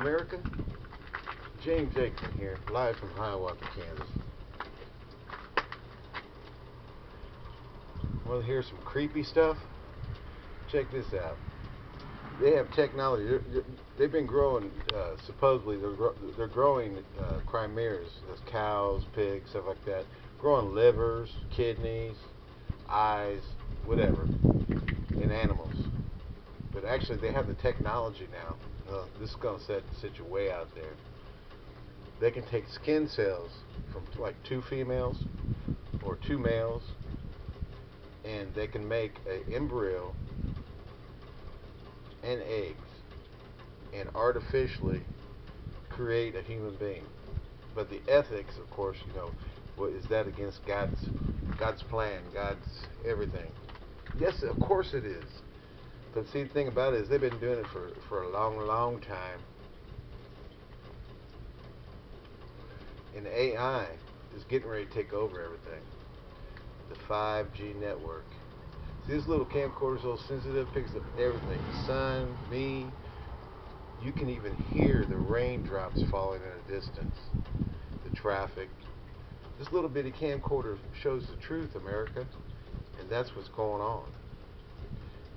America. James Aikman here, live from Hiawatha, Kansas. Want to hear some creepy stuff? Check this out. They have technology. They're, they've been growing, uh, supposedly, they're, they're growing uh, chimeras, cows, pigs, stuff like that. Growing livers, kidneys, eyes, whatever, in animals. But actually, they have the technology now. Uh, this is to set set you way out there. They can take skin cells from like two females or two males, and they can make an embryo and eggs and artificially create a human being. But the ethics, of course, you know, is that against God's God's plan, God's everything? Yes, of course it is. But see, the thing about it is they've been doing it for, for a long, long time. And AI is getting ready to take over everything. The 5G network. See, this little camcorder is so sensitive, picks up everything. The sun, me. You can even hear the raindrops falling in the distance. The traffic. This little bitty camcorder shows the truth, America. And that's what's going on.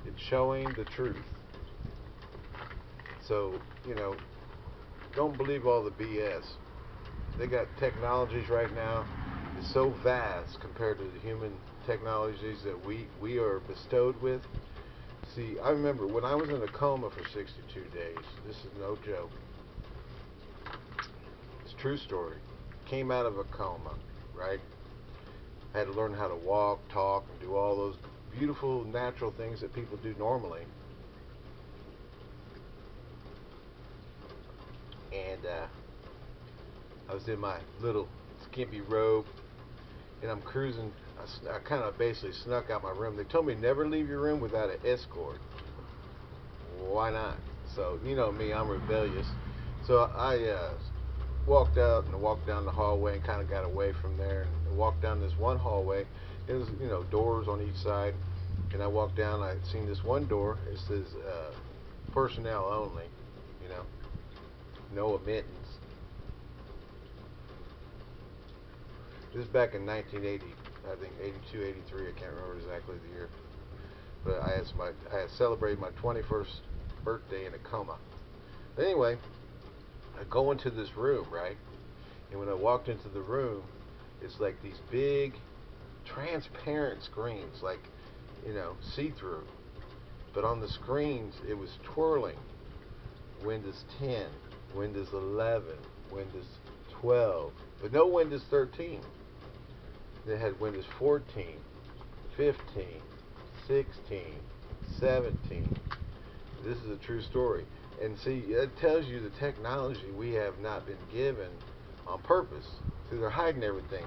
It's showing the truth. So, you know, don't believe all the BS. They got technologies right now. It's so vast compared to the human technologies that we, we are bestowed with. See, I remember when I was in a coma for 62 days. This is no joke. It's a true story. Came out of a coma, right? Had to learn how to walk, talk, and do all those beautiful natural things that people do normally. And uh, I was in my little skimpy robe, and I'm cruising. I, I kind of basically snuck out my room. They told me never leave your room without an escort. Why not? So you know me, I'm rebellious. So I uh, walked out and walked down the hallway and kind of got away from there and walked down this one hallway. It was you know doors on each side, and I walked down. I seen this one door. It says uh, personnel only. You know, no admittance. This is back in 1980, I think 82, 83. I can't remember exactly the year. But I had my I had celebrated my 21st birthday in a coma. But anyway, I go into this room, right? And when I walked into the room, it's like these big transparent screens, like you know, see-through. But on the screens, it was twirling. Windows 10, Windows 11, Windows 12, but no Windows 13. They had Windows 14, 15, 16, 17. This is a true story. And see, it tells you the technology we have not been given on purpose. See, they're hiding everything.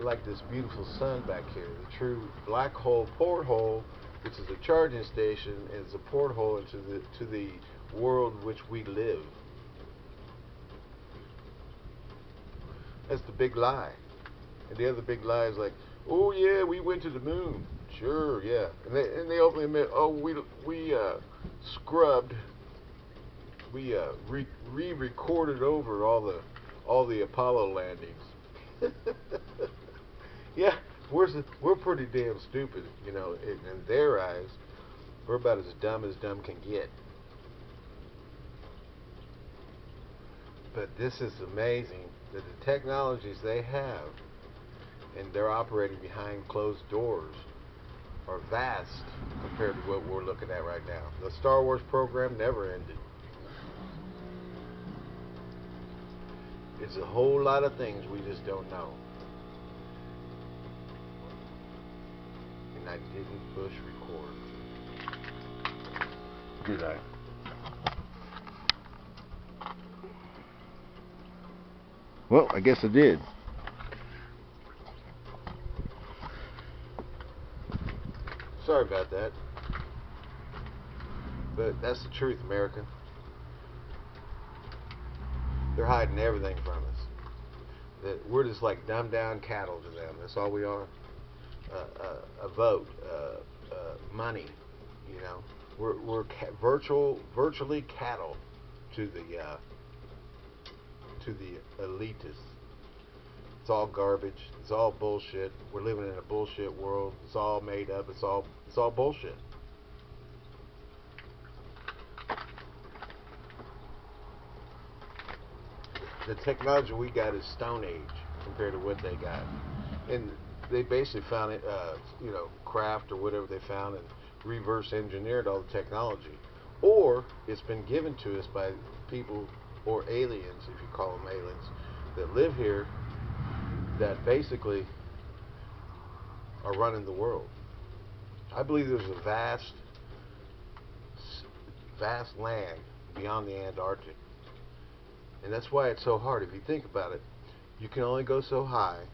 Like this beautiful sun back here, the true black hole porthole, which is a charging station, it's a porthole into the to the world which we live. That's the big lie. And the other big lie is like, oh yeah, we went to the moon. Sure, yeah. And they and they openly admit, oh we we uh, scrubbed, we uh, re re-recorded over all the all the Apollo landings. yeah, we're we're pretty damn stupid, you know. In, in their eyes, we're about as dumb as dumb can get. But this is amazing that the technologies they have and they're operating behind closed doors are vast compared to what we're looking at right now. The Star Wars program never ended. It's a whole lot of things we just don't know. And I didn't push record. Did I? Well, I guess I did. Sorry about that. But that's the truth, America. They're hiding everything from us. That we're just like dumbed down cattle to them. That's all we are. Uh, uh, a vote, uh, money. You know, we're we're ca virtual, virtually cattle to the to the elitists. It's all garbage. It's all bullshit. We're living in a bullshit world. It's all made up. It's all it's all bullshit. The technology we got is Stone Age compared to what they got, and they basically found it, uh, you know, craft or whatever they found and reverse engineered all the technology, or it's been given to us by people or aliens, if you call them aliens, that live here that basically are running the world. I believe there's a vast, vast land beyond the Antarctic. And that's why it's so hard. If you think about it, you can only go so high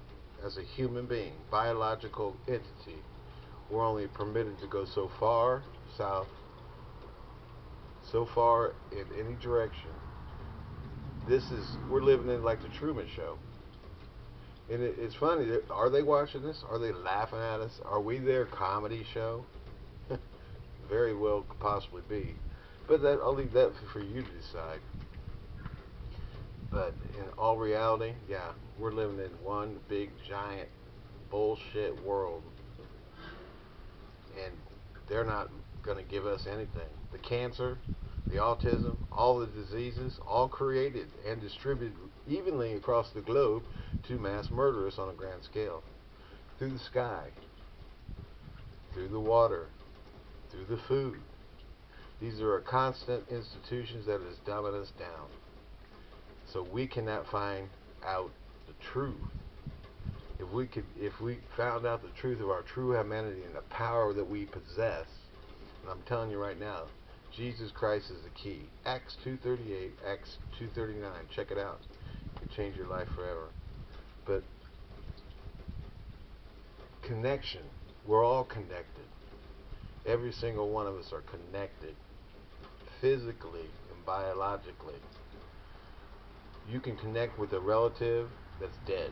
as a human being, biological entity. We're only permitted to go so far south, so far in any direction. This is, we're living in like the Truman Show. And it, it's funny. Are they watching this? Are they laughing at us? Are we their comedy show? Very well, could possibly be. But that I'll leave that for you to decide. But in all reality, yeah, we're living in one big giant bullshit world, and they're not going to give us anything. The cancer, the autism, all the diseases, all created and distributed evenly across the globe to mass murderers on a grand scale. Through the sky, through the water, through the food. These are constant institutions that is dumbing us down. So we cannot find out the truth. If we could, if we found out the truth of our true humanity and the power that we possess, and I'm telling you right now, Jesus Christ is the key. Acts 2:38, Acts 2:39. Check it out. It can change your life forever. But connection. We're all connected. Every single one of us are connected physically and biologically. You can connect with a relative that's dead.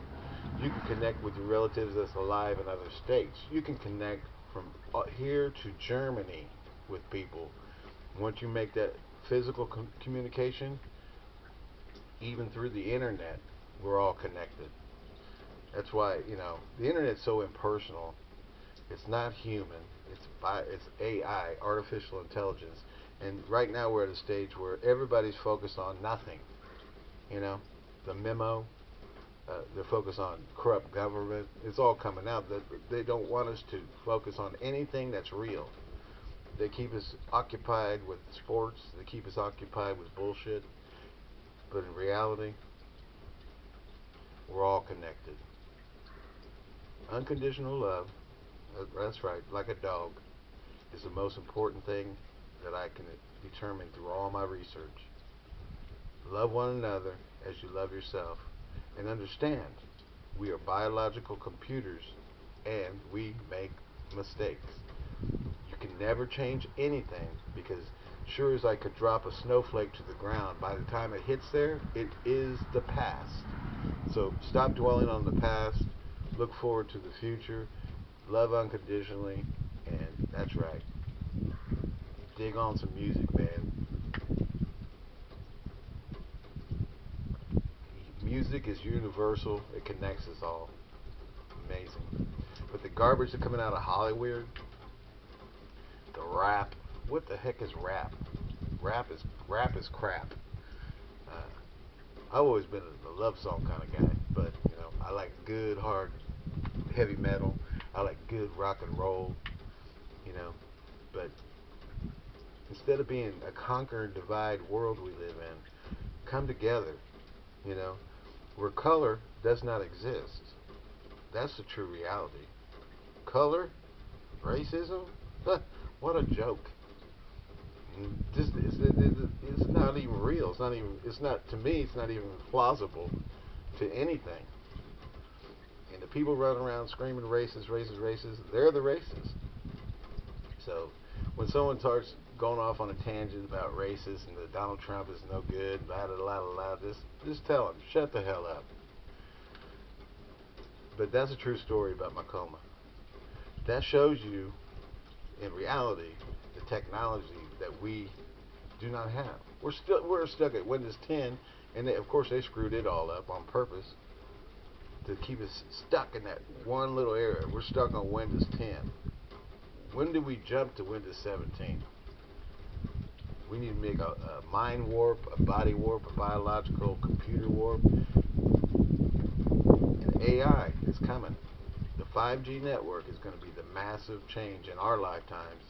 You can connect with your relatives that's alive in other states. You can connect from uh, here to Germany with people. Once you make that physical com communication, even through the internet, we're all connected. That's why you know the internet's so impersonal. It's not human. It's by it's AI, artificial intelligence, and right now we're at a stage where everybody's focused on nothing. You know, the memo. Uh, they're focused on corrupt government. It's all coming out that they don't want us to focus on anything that's real. They keep us occupied with sports. They keep us occupied with bullshit. But in reality, we're all connected. Unconditional love, that's right, like a dog, is the most important thing that I can determine through all my research. Love one another as you love yourself. And understand, we are biological computers and we make mistakes. You can never change anything because sure as I could drop a snowflake to the ground, by the time it hits there, it is the past. So stop dwelling on the past, look forward to the future, love unconditionally, and that's right. Dig on some music, man. Music is universal, it connects us all. Amazing. But the garbage that's coming out of Hollywood, the rap, what the heck is rap? Rap is rap is crap. Uh, I've always been a love song kind of guy, but you know I like good hard heavy metal. I like good rock and roll. You know, but instead of being a conquer and divide world we live in, come together. You know, where color does not exist. That's the true reality. Color, racism, what a joke. It's, it's not even real. It's not even. It's not to me. It's not even plausible to anything. And the people running around screaming racist, racist, racist, they're the racists. So when someone starts going off on a tangent about racist and that Donald Trump is no good, blah blah blah blah, just just tell them, shut the hell up. But that's a true story about my coma. That shows you, in reality, the technology that we do not have. We're still we're stuck at Windows 10, and they, of course they screwed it all up on purpose to keep us stuck in that one little area. We're stuck on Windows 10. When did we jump to Windows 17? We need to make a, a mind warp, a body warp, a biological computer warp. And AI is coming. The 5G network is going to be the massive change in our lifetimes.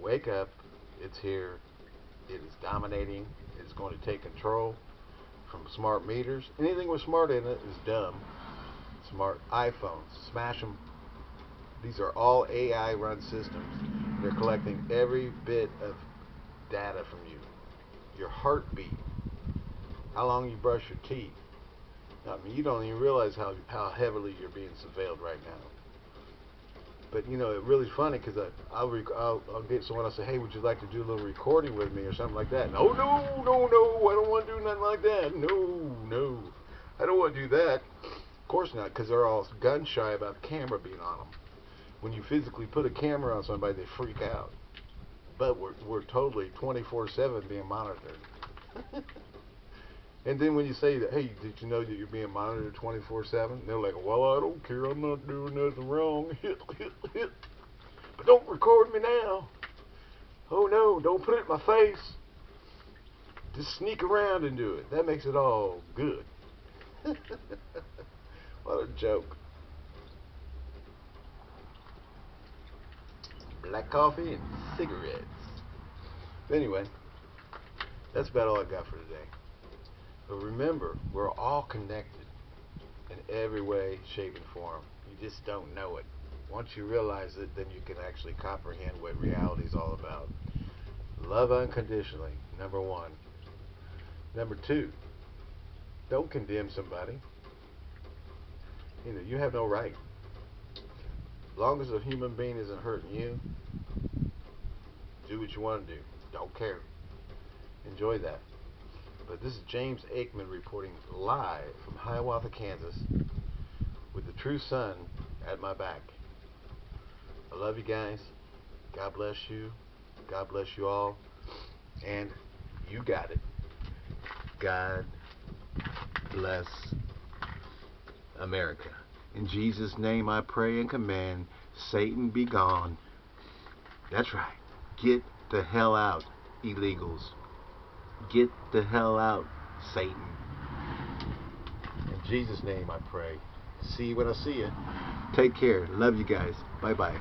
Wake up, it's here. It is dominating. It's going to take control from smart meters. Anything with smart in it is dumb. Smart iPhones, smash them. These are all AI run systems. They're collecting every bit of data from you. Your heartbeat, how long you brush your teeth. I mean, you don't even realize how how heavily you're being surveilled right now. But you know, it's really funny because I'll, I'll I'll get someone else say, "Hey, would you like to do a little recording with me or something like that?" No, no, no, no, I don't want to do nothing like that. No, no, I don't want to do that. Of course not, because they're all gun shy about the camera being on them. When you physically put a camera on somebody, they freak out. But we're we're totally 24/7 being monitored. And then when you say that, hey, did you know that you're being monitored 24/7? They're like, well, I don't care. I'm not doing nothing wrong. but don't record me now. Oh no, don't put it in my face. Just sneak around and do it. That makes it all good. what a joke. Black coffee and cigarettes. Anyway, that's about all I got for today. But remember, we're all connected in every way, shape, and form. You just don't know it. Once you realize it, then you can actually comprehend what reality is all about. Love unconditionally, number one. Number two, don't condemn somebody. You know, you have no right. Long as a human being isn't hurting you, do what you want to do. Don't care. Enjoy that. But this is James Aikman reporting live from Hiawatha, Kansas, with the true sun at my back. I love you guys. God bless you. God bless you all. And you got it. God bless America. In Jesus' name I pray and command Satan be gone. That's right. Get the hell out, illegals. Get the hell out, Satan. In Jesus' name I pray. See you when I see you. Take care. Love you guys. Bye bye.